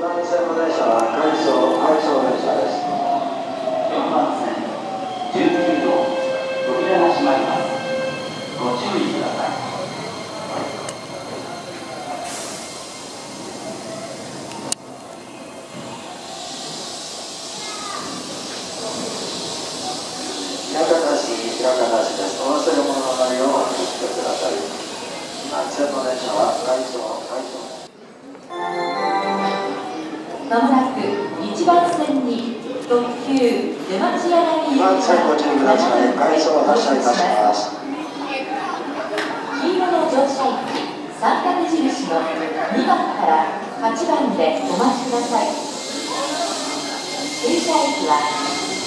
番線の電車は回送回送まもなく1番線に特急出町柳行きが番線ご注意ください回送発車いたします。黄色の乗車駅三角印の2番から8番でお待ちください。停車駅は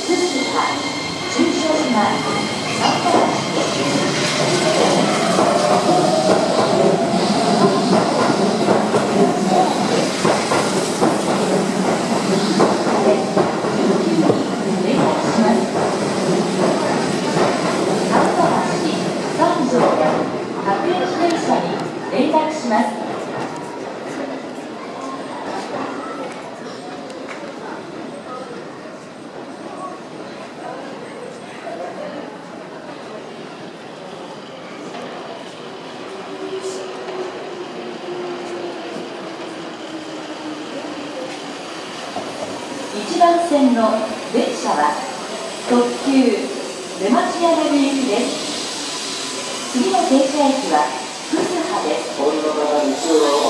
福島中小島三原市です三条各駅電車に連絡します1番線の電車は特急出町柳行きです。次の停車駅はです。